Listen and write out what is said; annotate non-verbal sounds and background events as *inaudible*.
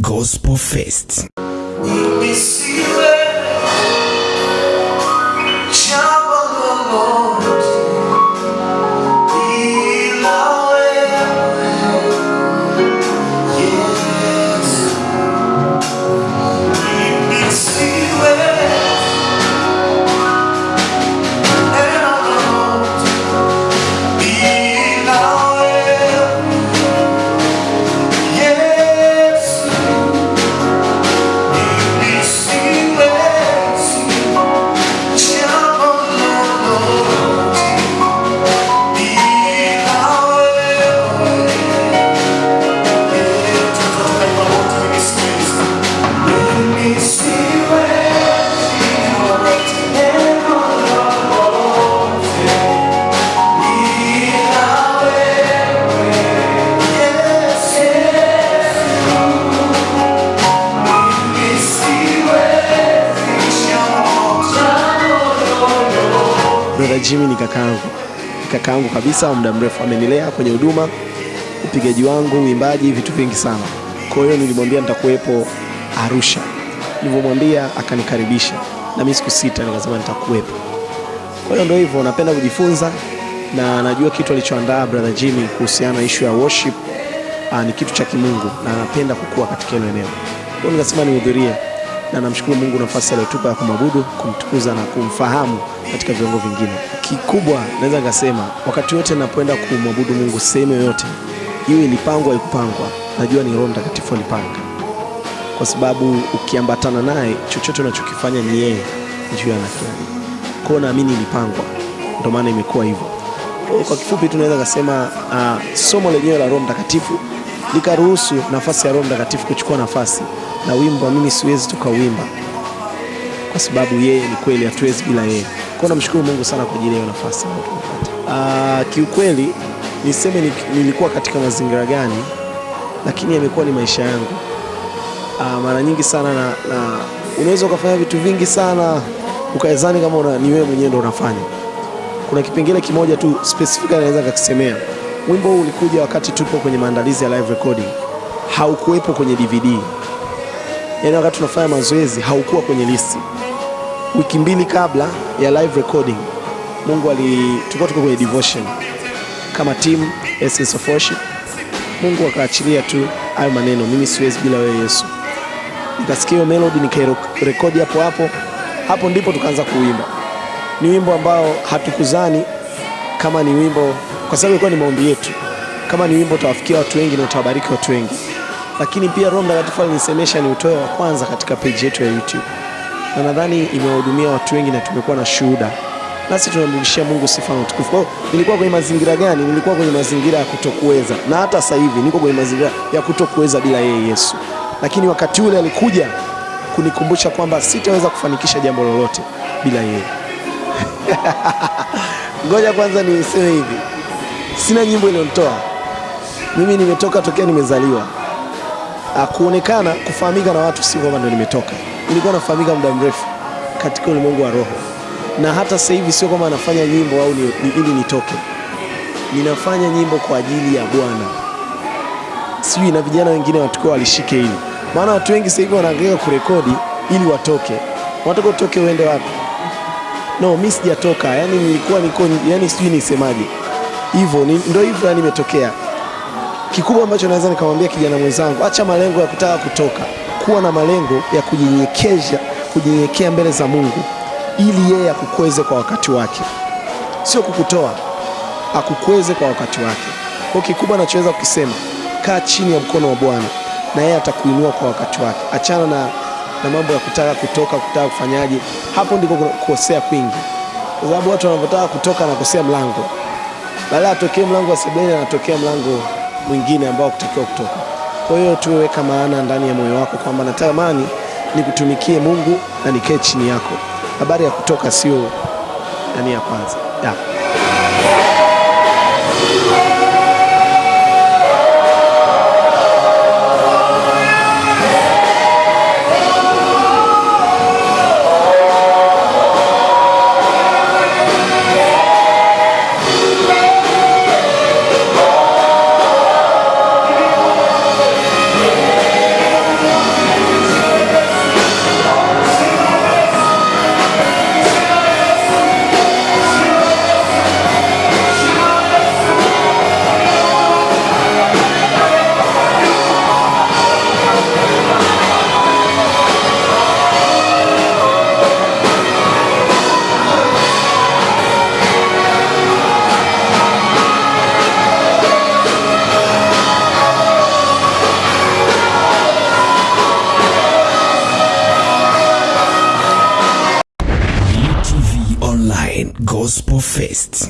Gospel Fest. Brother Jimmy ni kakaangu, kakaangu kabisa muda mrefu, amenilea kwenye huduma, upigaji wangu, uimbaji, vitu vingi sana. Kwa hiyo nilimwambia nitakuwepo Arusha, nilivyomwambia akanikaribisha, na mimi siku sita nikasema nitakuwepo. Kwa hiyo ndio hivyo, napenda kujifunza na najua kitu alichoandaa brother Jimmy kuhusiana na issue ya worship aa, ni kitu cha kimungu na anapenda kukua katika hilo eneo. Kwa hiyo nikasema nihudhurie na namshukuru Mungu nafasi aliyotupa ya kumwabudu, kumtukuza na kumfahamu katika viwango vingine. Kikubwa naweza nikasema wakati wote napoenda kumwabudu Mungu sehemu yoyote, iwe ilipangwa ikupangwa, najua ni Roho Mtakatifu alipanga, kwa sababu ukiambatana naye chochote unachokifanya ni yeye juu anakifanya. Kwa hiyo naamini ilipangwa, ndio maana imekuwa hivyo. Kwa kifupi tunaweza kusema uh, somo lenyewe la Roho Mtakatifu likaruhusu nafasi ya Roho Mtakatifu kuchukua nafasi na wimbo mimi siwezi tukauimba kwa sababu yeye ni kweli, hatuwezi bila yeye. Kwa hiyo namshukuru Mungu sana kwa ajili ya nafasi. Ah, kiukweli niseme ni, nilikuwa katika mazingira gani, lakini yamekuwa ni maisha yangu. Ah, mara nyingi sana na, na unaweza ukafanya vitu vingi sana ukawezani kama una, ni wewe mwenyewe ndo unafanya. Kuna kipengele kimoja tu specific naweza kakisemea. Wimbo huu ulikuja wakati tupo kwenye maandalizi ya live recording, haukuwepo kwenye DVD yaani wakati tunafanya mazoezi haukuwa kwenye listi. Wiki mbili kabla ya live recording, Mungu ali tulikuwa tuko kwenye devotion kama team Essence of Worship. Mungu akaachilia tu hayo maneno, mimi siwezi bila wewe Yesu. Nikasikia hiyo melody nikairekodi hapo hapo, hapo ndipo tukaanza kuimba. Ni wimbo ambao hatukuzani kama ni wimbo, kwa sababu ilikuwa ni maombi yetu, kama ni wimbo utawafikia watu wengi na utawabariki watu wengi. Lakini pia Roho Mtakatifu alinisemesha ni utoe wa kwanza katika page yetu ya YouTube, na nadhani imewahudumia watu wengi na tumekuwa na shuhuda, nasi tunamrudishia Mungu sifa na utukufu. Kwa hiyo nilikuwa kwenye mazingira gani? Nilikuwa kwenye mazingira ya kutokuweza, na hata sasa hivi niko kwenye mazingira ya kutokuweza bila yeye Yesu, lakini wakati ule alikuja kunikumbusha kwamba sitaweza kufanikisha jambo lolote bila yeye. *laughs* Ngoja kwanza niseme hivi, sina nyimbo iliyonitoa mimi, nimetoka tokea nimezaliwa kuonekana kufahamika na watu si kwamba ndo nimetoka. Nilikuwa nafahamika muda mrefu katika ulimwengu wa roho, na hata sasa hivi sio kwamba nafanya nyimbo au ni, ni, ili nitoke. Ninafanya nyimbo kwa ajili ya Bwana, sijui na vijana wengine watakuwa walishike hili, maana watu wengi sasa hivi wanaangalia kurekodi ili watoke. Wanataka utoke uende wapi? No, mimi sijatoka, yani nilikuwa niko, yani sijui nisemaje hivyo, ndo hivyo yani imetokea kikubwa ambacho naweza nikamwambia kijana mwenzangu, acha malengo ya kutaka kutoka, kuwa na malengo ya kujinyekesha kujinyenyekea mbele za Mungu ili yeye akukweze kwa wakati wake, sio kukutoa, akukweze kwa wakati wake. Kwa kikubwa anachoweza kukisema, kaa chini ya mkono wa Bwana na yeye atakuinua kwa wakati wake. Achana na, na mambo ya kutaka kutoka, kutaka kufanyaje. Hapo ndiko kukosea kwingi, kwa sababu watu wanavyotaka kutoka wanakosea mlango badala atokee mlango wa sebuleni anatokea mlango mwingine ambao kutakiwa kutoka. Kwa hiyo tuweka maana ndani ya moyo wako kwamba natamani nikutumikie Mungu na nikae chini yako. Habari ya kutoka sio nani ya kwanza ya. Gospel Fest.